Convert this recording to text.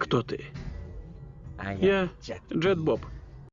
Кто ты? А я Джет Боб.